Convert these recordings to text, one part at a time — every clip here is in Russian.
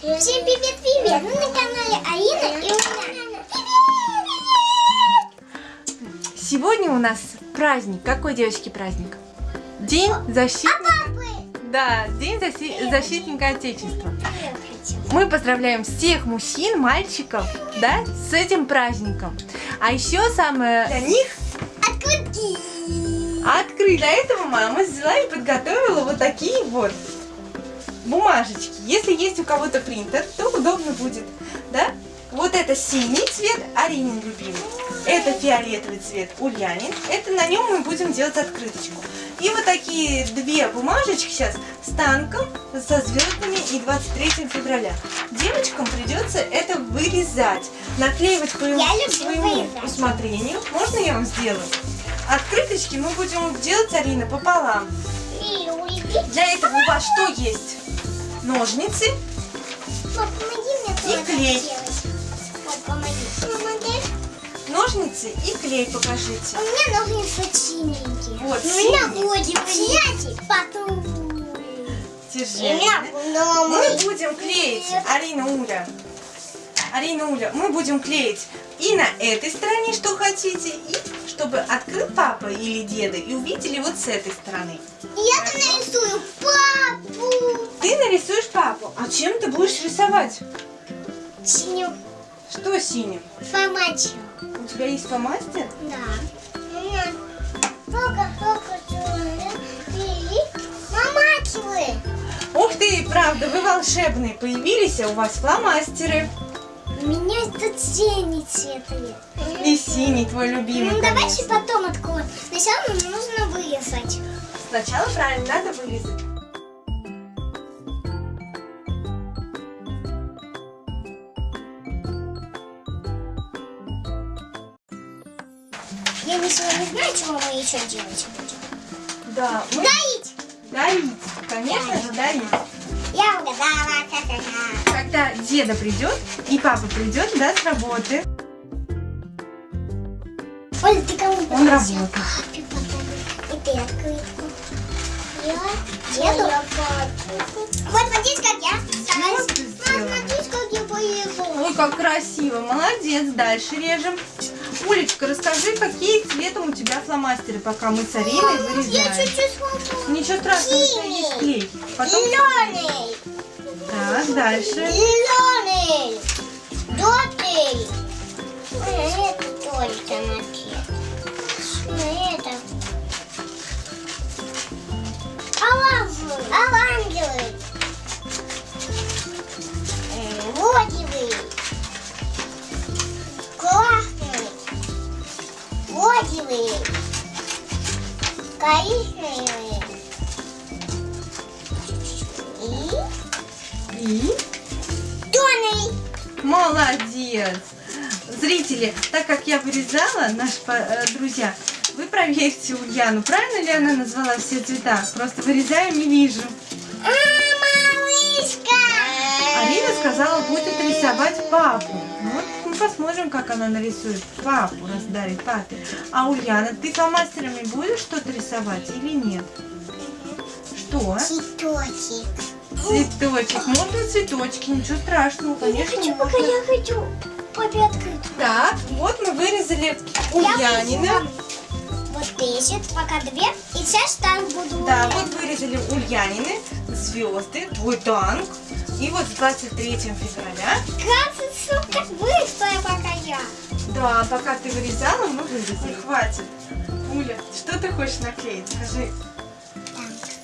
Всем привет-привет! Мы на канале Алина и Уля. Сегодня у нас праздник. Какой, девочки, праздник? День защитника. Да, День защи- защитника Отечества. Мы поздравляем всех мужчин, мальчиков, да, с этим праздником. А еще самое для них Открутки! открыть. Для этого мама взяла и подготовила вот такие вот бумажечки. Если есть у кого-то принтер, то удобно будет, да? Вот это синий цвет, Аринин любимый. Это фиолетовый цвет, Ульянин. Это на нем мы будем делать открыточку. И вот такие две бумажечки сейчас с танком, со звездами и 23 февраля. Девочкам придется это вырезать, наклеивать по Я своему усмотрению. Можно я вам сделаю? Открыточки мы будем делать, Арина, пополам. Для этого у вас что есть? Ножницы мне И клей. помоги. Помоги. ножницы и клей покажите. У меня ножницы синенькие. Вот, У меня будет синий потом. Держи. Мы будем клеить, Арина Уля. Арина Уля, мы будем клеить и на этой стороне, что хотите, и чтобы открыл папа или деда и увидели вот с этой стороны. Я там нарисую папу. Ты нарисуешь папу, а чем ты будешь рисовать? Синюю Что синим? форматию. У тебя есть фломастер? Да. Ух ты, правда, вы волшебные появились, а у вас фломастеры. Тут синий цвет. И синий твой любимый, Ну, давайте конечно. потом откроем. Сначала нам нужно вырезать. Сначала правильно надо вырезать. Я не сегодня знаю, чего мы еще делать будем. Да, мы Доить! дарить. Конечно же, дарить. Я угадала. Когда деда придет и папа придет, да, с работы. Ты кому Он работает. Папе подарок. И ты открытку. Я деду. Вот смотрите, как я стараюсь. Смотрите, как я поехала. Ой, как красиво. Молодец. Дальше режем. Улечка, расскажи, какие цветом у тебя фломастеры, пока мы с Ариной Я вырезаем. чуть-чуть сломала. Ничего страшного, у тебя есть клей. Потом... Зеленый. Так, дальше. Зеленый. Желтый. Это только на это. Оранжевый. Оранжевый. Розовый. Красный. Розовый. Коричневый. И И... Тоный. Молодец! Зрители, так как я вырезала, наши э, друзья, вы проверьте Ульяну, правильно ли она назвала все цвета? Просто вырезаем и вижу. А, малышка! Арина сказала, будет рисовать папу. Ну Вот мы посмотрим, как она нарисует папу, раз дарит папе. А Ульяна, ты фломастерами будешь что-то рисовать или нет? Что? Цветочек. Цветочек. Можно цветочки, ничего страшного, Я конечно. хочу, пока можно. я хочу папе открыть. Так, вот мы вырезали Я Ульянина. вырезала Вот эти, пока две. И сейчас так буду. Да, вот вырезали Ульянины, звезды, твой танк. И вот с 23 февраля. Кажется, как быстро пока я. Да, пока ты вырезала, мы вырезали. Хватит. Уля, что ты хочешь наклеить? Скажи.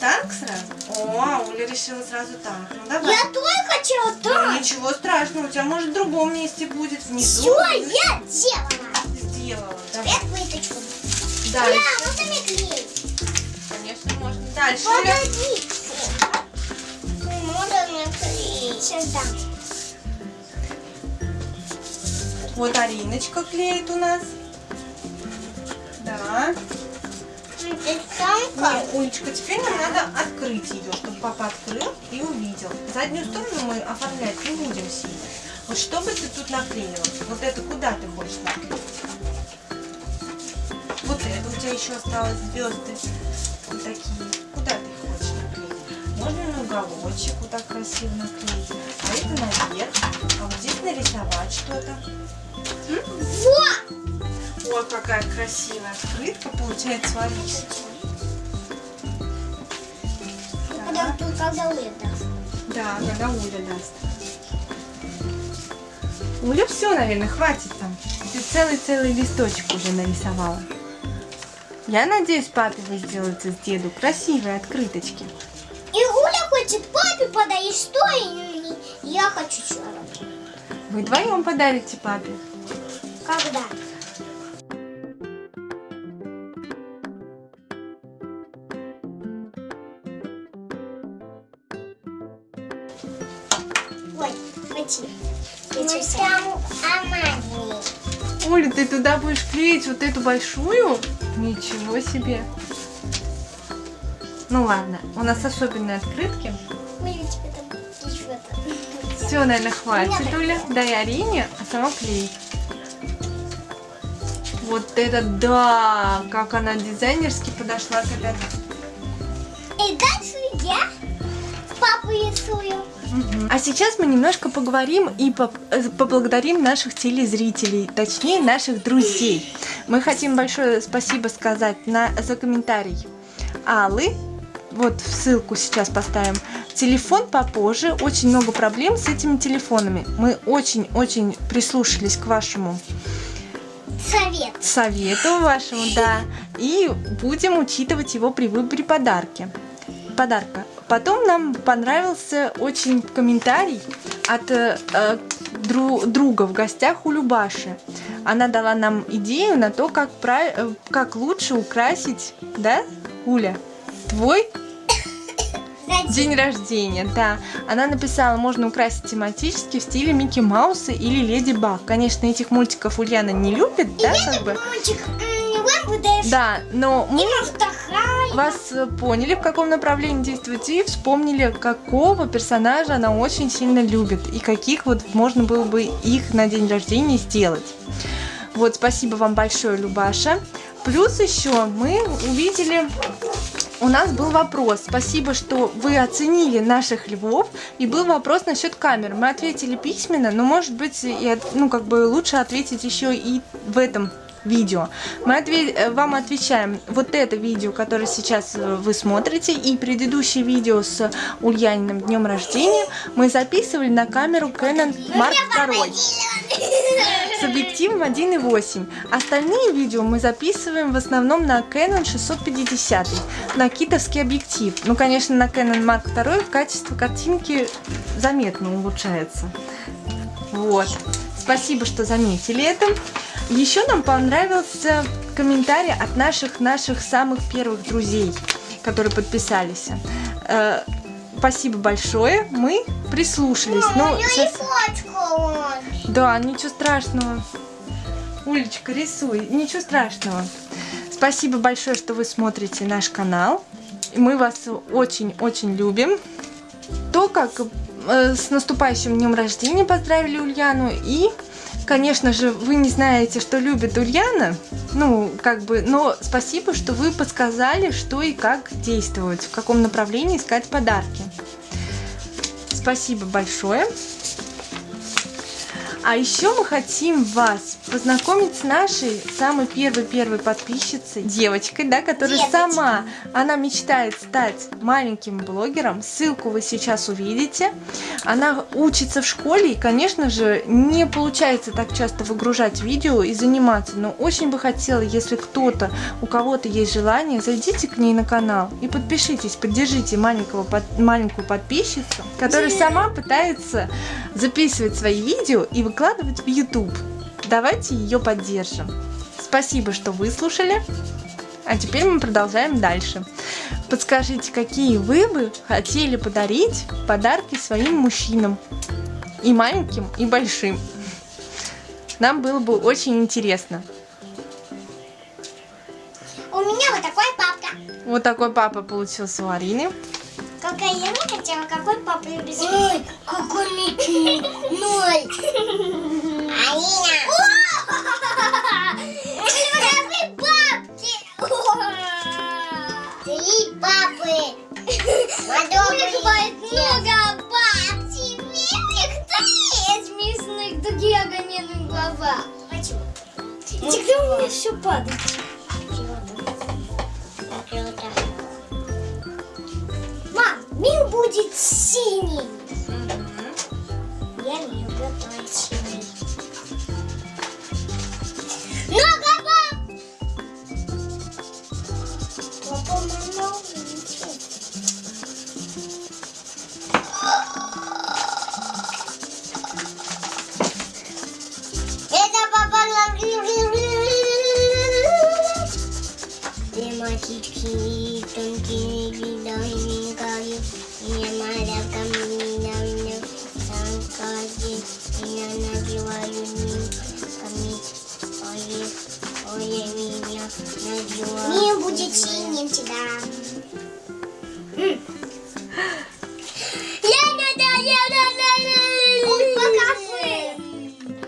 Танк сразу? О, Уля решила сразу танк. Ну давай. Я тоже хотела Ну, так. ничего страшного, у тебя может в другом месте будет, внизу. Все, я сделала. Сделала. Давай. Цвет выточку. Дальше. Бля, вот и клей. Конечно, можно. Дальше. Погоди. Можно наклеить. Сейчас дам. Вот Ариночка клеит у нас. Да. Это самка. Не, Улечка, теперь нам надо открыть ее, чтобы папа открыл и увидел. Заднюю сторону мы оформлять не будем сильно. Вот что бы ты тут наклеила? Вот это куда ты хочешь наклеить? Вот это у тебя еще осталось звезды. Вот такие. Куда ты их хочешь наклеить? Можно на уголочек вот так красиво наклеить. А это на нарисовать что-то. Вот! Ой, какая красивая открытка получается у Алисы. Когда, когда это? Да, когда Уля даст. Уля все, наверное, хватит там. Ты целый-целый листочек уже нарисовала. Я надеюсь, папе вы сделаете с деду красивые открыточки. И Гуля хочет папе подарить что, и я хочу что Вы вдвоем подарите папе. Когда? Там амани. Оля, ты туда будешь клеить вот эту большую? Ничего себе. Ну ладно, у нас особенные открытки. Все, наверное, хватит, Оля. Дай Арине, а сама клей. Вот это да! Как она дизайнерски подошла к этой И дальше я папу рисую. А сейчас мы немножко поговорим и э, поблагодарим наших телезрителей, точнее наших друзей. Мы хотим большое спасибо сказать на, за комментарий Аллы. Вот ссылку сейчас поставим. Телефон попозже. Очень много проблем с этими телефонами. Мы очень-очень прислушались к вашему Совет. совету вашему, да. И будем учитывать его при выборе подарки. Подарка. Потом нам понравился очень комментарий от э, э, дру- друга в гостях у Любаши. Она дала нам идею на то, как, пра- э, как лучше украсить, да, Уля, твой день рождения, да. Она написала, можно украсить тематически в стиле Микки Мауса или Леди Баг. Конечно, этих мультиков Ульяна не любит, да, как бы. Мультик, Да, но мы. Вас э, поняли, в каком направлении действовать, и вспомнили, какого персонажа она очень сильно любит, и каких вот можно было бы их на день рождения сделать. Вот, спасибо вам большое, Любаша. Плюс еще мы увидели, у нас был вопрос. Спасибо, что вы оценили наших львов. И был вопрос насчет камер. Мы ответили письменно, но может быть, и, ну, как бы лучше ответить еще и в этом видео. Мы отве- э, вам отвечаем вот это видео, которое сейчас э, вы смотрите, и предыдущее видео с Ульяниным днем рождения мы записывали на камеру Canon Mark II с объективом 1.8. Остальные видео мы записываем в основном на Canon 650, на китовский объектив. Ну, конечно, на Canon Mark II качество картинки заметно улучшается. Вот. Спасибо, что заметили это. Еще нам понравился комментарий от наших наших самых первых друзей, которые подписались. Э, спасибо большое. Мы прислушались. Мама, Ну, у щас- и фотка он. да, ничего страшного. Улечка, рисуй. Ничего страшного. Спасибо большое, что вы смотрите наш канал. Мы вас очень-очень любим. То, как с наступающим днем рождения поздравили Ульяну. И, конечно же, вы не знаете, что любит Ульяна. Ну, как бы, но спасибо, что вы подсказали, что и как действовать, в каком направлении искать подарки. Спасибо большое. А еще мы хотим вас познакомить с нашей самой первой-первой подписчицей, девочкой, да, которая Деточкой. сама, она мечтает стать маленьким блогером. Ссылку вы сейчас увидите. Она учится в школе и, конечно же, не получается так часто выгружать видео и заниматься, но очень бы хотела, если кто-то, у кого-то есть желание, зайдите к ней на канал и подпишитесь, поддержите маленького, под- маленькую подписчицу, которая сама пытается записывать свои видео и выкладывать в YouTube. Давайте ее поддержим. Спасибо, что выслушали. А теперь мы продолжаем дальше. Подскажите, какие вы бы хотели подарить подарки своим мужчинам? И маленьким, и большим. Нам было бы очень интересно. У меня вот такой папка. Вот такой папа получился у Арины. Какая я не хотела, какой папа любит Ой, какой Микки. Ноль. Я не люблю твой синий. Много баб! Папа, мама, ничего. Это папа Тематические тонкие виды каю, я маленькая меня синим всегда. Ой, покажи.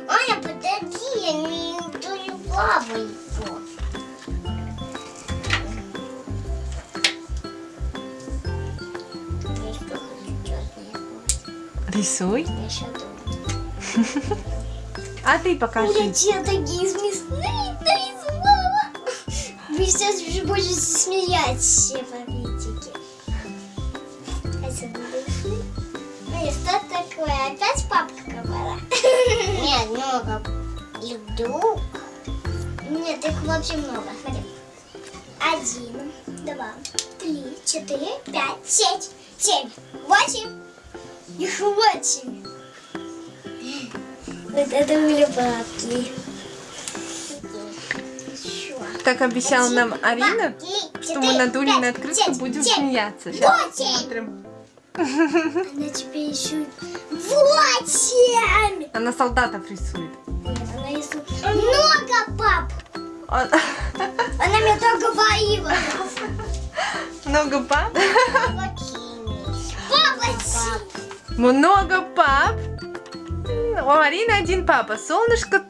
Аня, подожди, я не ту плаваю. Рисуй. Я еще думаю. А ты У меня покажи. такие смешные нарисовала. Вы сейчас уже будете смеяться, папитики. Эй, что такое? Опять папка говорила? Нет, много. И вдруг? Нет, их вообще много. Смотри. Один, два, три, четыре, пять, шесть, семь, восемь. Их восемь. Вот это были бабки. Как обещала нам Арина, что мы четыре, на шесть, будем смеяться. Сейчас посмотрим. Она тебе еще восемь. Она солдатов рисует. Нет, она рисует много пап. Он- Она мне так говорила. Много пап? Папа, Много пап. У Арины один папа. Солнышко,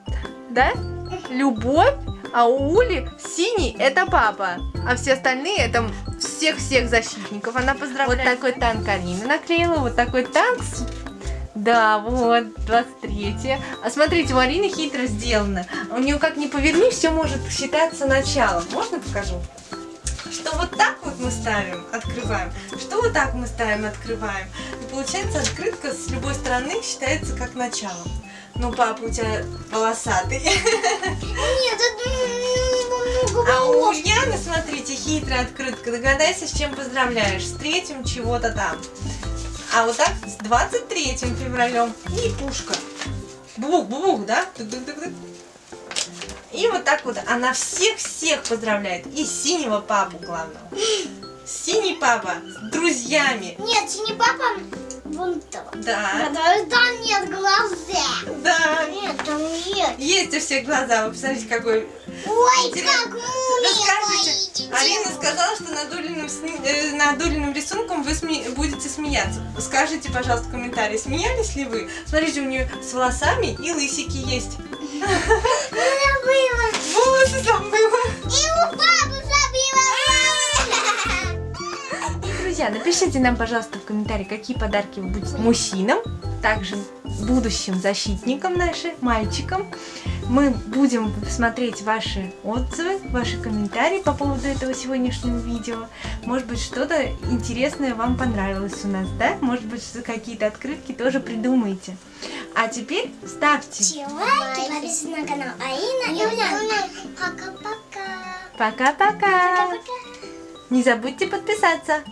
да? Любовь. А у Ули синий это папа. А все остальные это всех-всех защитников. Она поздравляет. Вот такой танк Арина наклеила. Вот такой танк. Да, вот, 23 А смотрите, у Арины хитро сделано. У нее как ни поверни, все может считаться началом. Можно покажу? Что вот так вот мы ставим, открываем. Что вот так мы ставим, открываем. И получается открытка с любой стороны считается как начало. Ну, папа у тебя волосатый. Нет, это А у. Ульяны, смотрите, хитрая открытка. Догадайся, с чем поздравляешь. С третьим чего-то там. А вот так с 23 февралем. И пушка. Бух, бух, да? Тук-тук-тук-тук. И вот так вот она всех-всех поздравляет. И синего папу, главного. Синий папа с друзьями. Нет, не папа, вон там. Да, Потому что там нет глаза. да. Нет, там нет. Есть у всех глаза. Вы посмотрите, какой Ой, Интересно. как мумия Арина сказала, что над Улиным, сни- э, над Улиным рисунком вы сме- будете смеяться. Скажите, пожалуйста, в комментарии, смеялись ли вы? Смотрите, у нее с волосами и лысики есть. Волосы забыла. И у папы забыла. Друзья, напишите нам, пожалуйста, в комментарии, какие подарки вы будете мужчинам, также будущим защитникам нашим, мальчикам. Мы будем смотреть ваши отзывы, ваши комментарии по поводу этого сегодняшнего видео. Может быть, что-то интересное вам понравилось у нас, да? Может быть, какие-то открытки тоже придумаете. А теперь ставьте. Лайки, подписывайтесь на канал Аина и Уляна. Пока-пока. Пока-пока. Не забудьте подписаться.